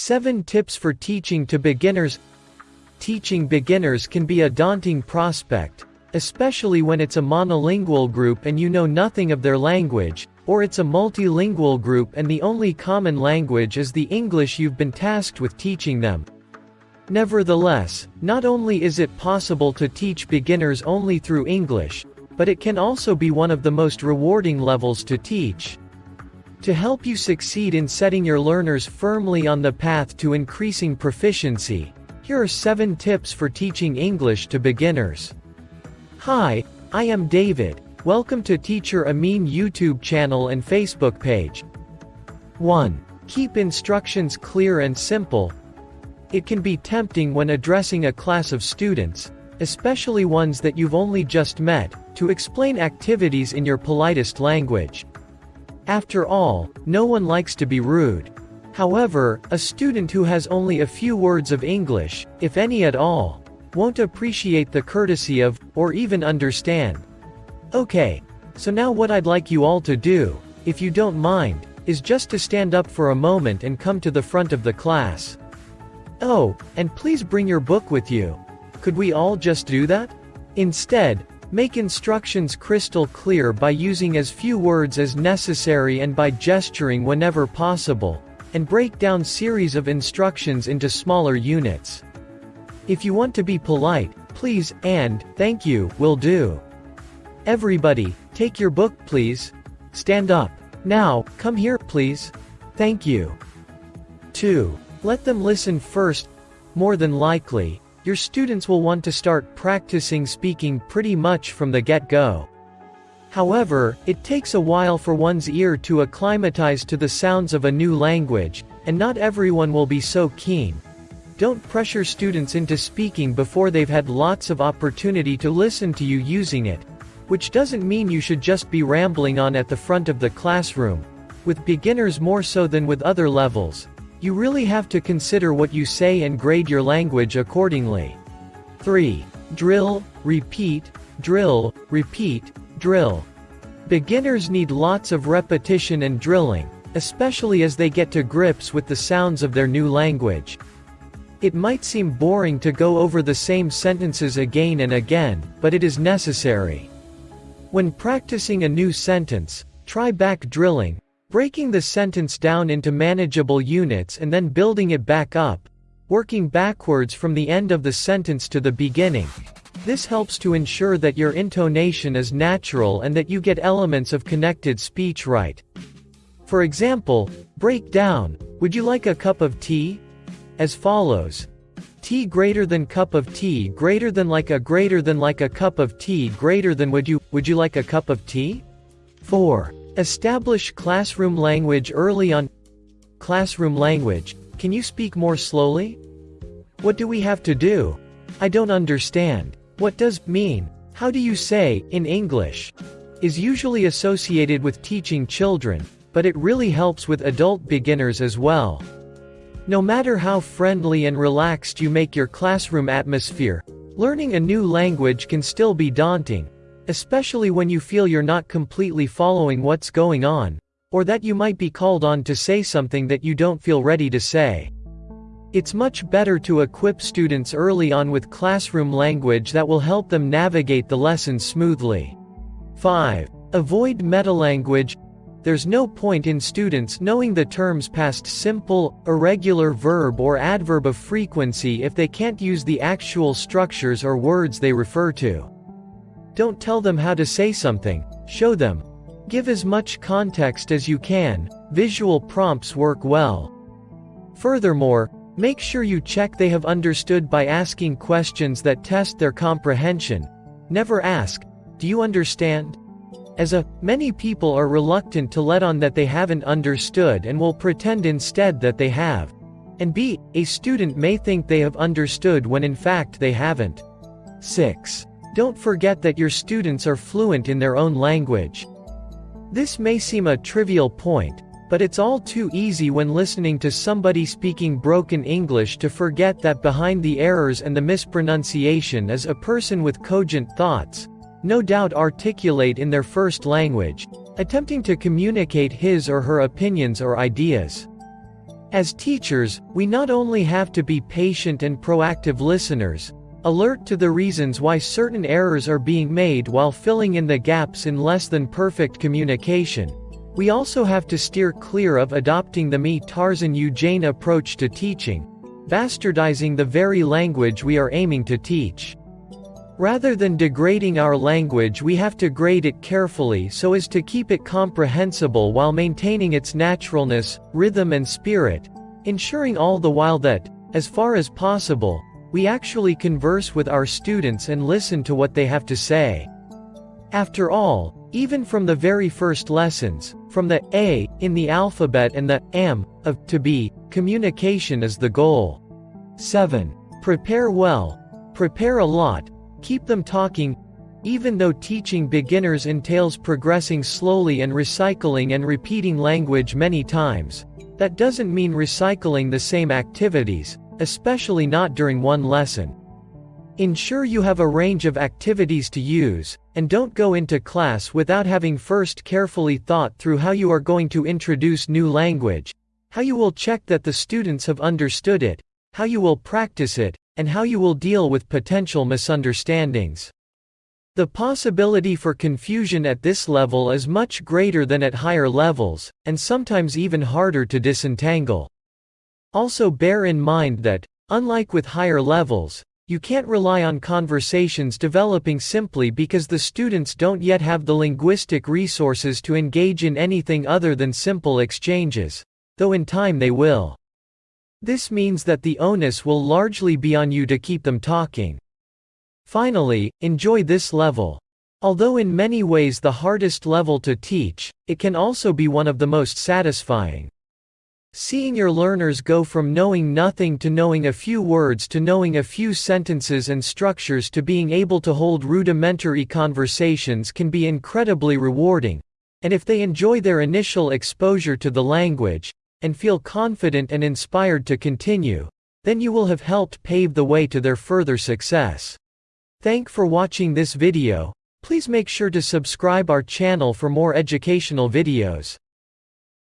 7 Tips for Teaching to Beginners Teaching beginners can be a daunting prospect, especially when it's a monolingual group and you know nothing of their language, or it's a multilingual group and the only common language is the English you've been tasked with teaching them. Nevertheless, not only is it possible to teach beginners only through English, but it can also be one of the most rewarding levels to teach. To help you succeed in setting your learners firmly on the path to increasing proficiency, here are 7 tips for teaching English to beginners. Hi, I am David. Welcome to Teacher Amin YouTube channel and Facebook page. 1. Keep instructions clear and simple. It can be tempting when addressing a class of students, especially ones that you've only just met, to explain activities in your politest language. After all, no one likes to be rude. However, a student who has only a few words of English, if any at all, won't appreciate the courtesy of, or even understand. Okay. So now what I'd like you all to do, if you don't mind, is just to stand up for a moment and come to the front of the class. Oh, and please bring your book with you. Could we all just do that? Instead, Make instructions crystal clear by using as few words as necessary and by gesturing whenever possible, and break down series of instructions into smaller units. If you want to be polite, please, and, thank you, will do. Everybody, take your book please. Stand up. Now, come here please. Thank you. 2. Let them listen first. More than likely, your students will want to start practicing speaking pretty much from the get-go. However, it takes a while for one's ear to acclimatize to the sounds of a new language, and not everyone will be so keen. Don't pressure students into speaking before they've had lots of opportunity to listen to you using it. Which doesn't mean you should just be rambling on at the front of the classroom. With beginners more so than with other levels, you really have to consider what you say and grade your language accordingly. 3. Drill, repeat, drill, repeat, drill. Beginners need lots of repetition and drilling, especially as they get to grips with the sounds of their new language. It might seem boring to go over the same sentences again and again, but it is necessary. When practicing a new sentence, try back drilling, Breaking the sentence down into manageable units and then building it back up, working backwards from the end of the sentence to the beginning. This helps to ensure that your intonation is natural and that you get elements of connected speech right. For example, break down, would you like a cup of tea? As follows. Tea greater than cup of tea greater than like a greater than like a cup of tea greater than would you, would you like a cup of tea? 4. Establish classroom language early on. Classroom language. Can you speak more slowly? What do we have to do? I don't understand. What does mean? How do you say in English? Is usually associated with teaching children, but it really helps with adult beginners as well. No matter how friendly and relaxed you make your classroom atmosphere, learning a new language can still be daunting, Especially when you feel you're not completely following what's going on, or that you might be called on to say something that you don't feel ready to say. It's much better to equip students early on with classroom language that will help them navigate the lesson smoothly. 5. Avoid metalanguage. There's no point in students knowing the terms past simple, irregular verb or adverb of frequency if they can't use the actual structures or words they refer to. Don't tell them how to say something, show them. Give as much context as you can, visual prompts work well. Furthermore, make sure you check they have understood by asking questions that test their comprehension. Never ask, do you understand? As a, many people are reluctant to let on that they haven't understood and will pretend instead that they have. And b, a student may think they have understood when in fact they haven't. 6. Don't forget that your students are fluent in their own language. This may seem a trivial point, but it's all too easy when listening to somebody speaking broken English to forget that behind the errors and the mispronunciation is a person with cogent thoughts, no doubt articulate in their first language, attempting to communicate his or her opinions or ideas. As teachers, we not only have to be patient and proactive listeners, alert to the reasons why certain errors are being made while filling in the gaps in less than perfect communication, we also have to steer clear of adopting the me Tarzan you Jane approach to teaching, bastardizing the very language we are aiming to teach. Rather than degrading our language we have to grade it carefully so as to keep it comprehensible while maintaining its naturalness, rhythm and spirit, ensuring all the while that, as far as possible, we actually converse with our students and listen to what they have to say. After all, even from the very first lessons, from the A in the alphabet and the M of to be, communication is the goal. 7. Prepare well. Prepare a lot, Keep them talking. Even though teaching beginners entails progressing slowly and recycling and repeating language many times, that doesn't mean recycling the same activities, especially not during one lesson. Ensure you have a range of activities to use, and don't go into class without having first carefully thought through how you are going to introduce new language, how you will check that the students have understood it, how you will practice it, and how you will deal with potential misunderstandings. The possibility for confusion at this level is much greater than at higher levels, and sometimes even harder to disentangle. Also bear in mind that, unlike with higher levels, you can't rely on conversations developing simply because the students don't yet have the linguistic resources to engage in anything other than simple exchanges, though in time they will. This means that the onus will largely be on you to keep them talking. Finally, enjoy this level. Although in many ways the hardest level to teach, it can also be one of the most satisfying. Seeing your learners go from knowing nothing to knowing a few words to knowing a few sentences and structures to being able to hold rudimentary conversations can be incredibly rewarding, and if they enjoy their initial exposure to the language, and feel confident and inspired to continue, then you will have helped pave the way to their further success. Thank for watching this video, please make sure to subscribe our channel for more educational videos.